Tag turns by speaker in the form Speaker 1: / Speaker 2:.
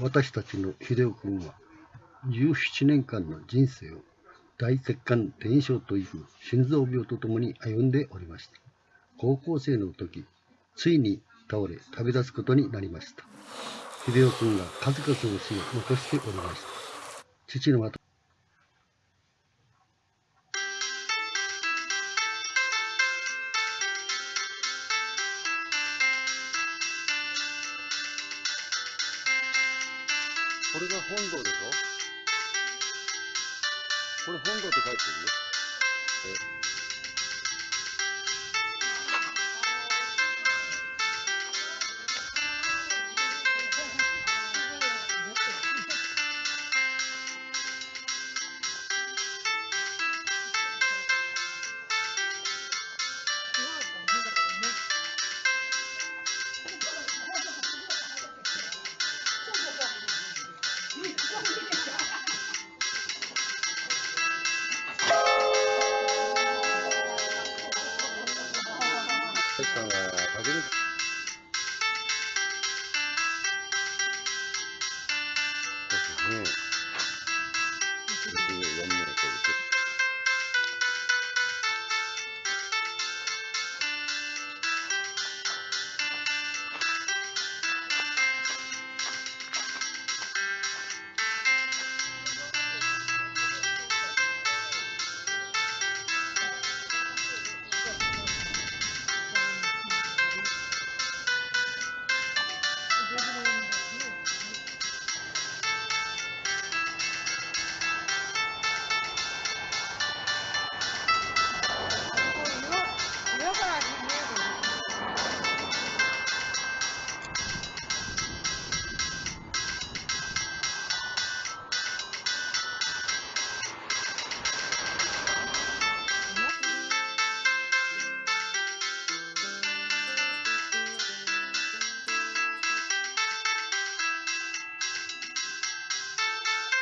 Speaker 1: 私たちの秀夫君は17年間の人生を大血管転移症という心臓病とともに歩んでおりました。高校生の時、ついに倒れ旅立つことになりました。秀夫君が数々の死を残しておりました。父の
Speaker 2: これが本堂でしょ？これ本堂って書いてるよ。え？さんは初。ね。